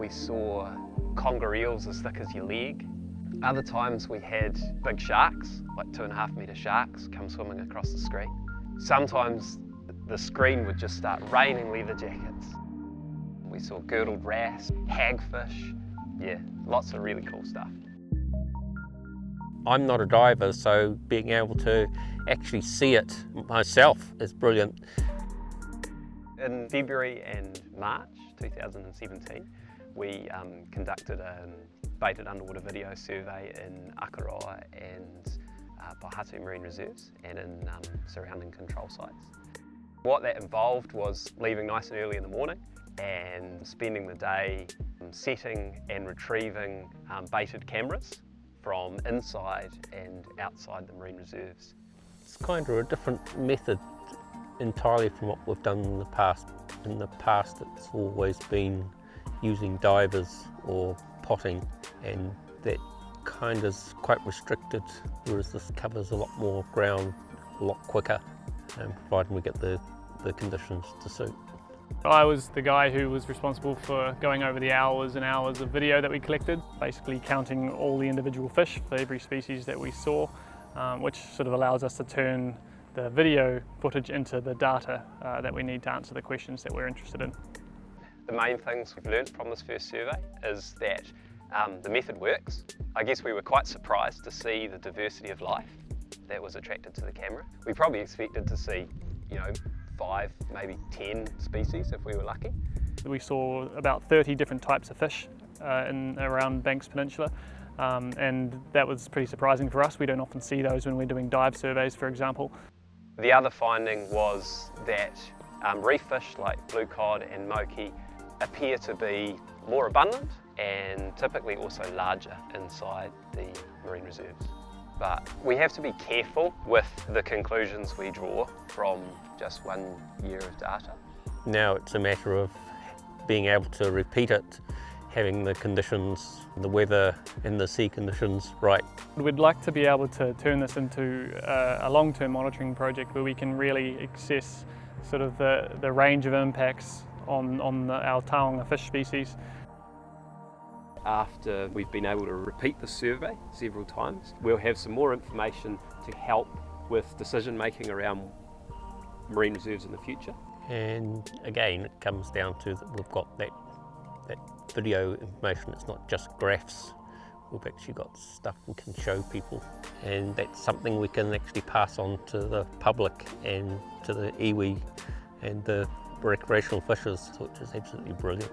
we saw conger eels as thick as your leg. Other times we had big sharks, like two and a half metre sharks, come swimming across the screen. Sometimes the screen would just start raining leather jackets. We saw girdled wrasse, hagfish, yeah, lots of really cool stuff. I'm not a diver, so being able to actually see it myself is brilliant. In February and March 2017, we um, conducted a baited underwater video survey in Akaroa and uh, Marine Reserves and in um, surrounding control sites. What that involved was leaving nice and early in the morning and spending the day um, setting and retrieving um, baited cameras from inside and outside the marine reserves. It's kind of a different method entirely from what we've done in the past. In the past it's always been using divers or potting and that kind is quite restricted whereas this covers a lot more ground a lot quicker and providing we get the, the conditions to suit. I was the guy who was responsible for going over the hours and hours of video that we collected, basically counting all the individual fish for every species that we saw, um, which sort of allows us to turn the video footage into the data uh, that we need to answer the questions that we're interested in. The main things we've learned from this first survey is that um, the method works. I guess we were quite surprised to see the diversity of life that was attracted to the camera. We probably expected to see, you know, five, maybe 10 species if we were lucky. We saw about 30 different types of fish uh, in around Banks Peninsula. Um, and that was pretty surprising for us. We don't often see those when we're doing dive surveys, for example. The other finding was that um, reef fish like blue cod and moki appear to be more abundant and typically also larger inside the marine reserves. But we have to be careful with the conclusions we draw from just one year of data. Now it's a matter of being able to repeat it, having the conditions, the weather and the sea conditions right. We'd like to be able to turn this into a, a long-term monitoring project where we can really assess sort of the, the range of impacts on, on the, our taonga fish species. After we've been able to repeat the survey several times, we'll have some more information to help with decision making around marine reserves in the future. And again, it comes down to that we've got that, that video information. It's not just graphs. We've actually got stuff we can show people. And that's something we can actually pass on to the public and to the iwi and the recreational fishers, which is absolutely brilliant.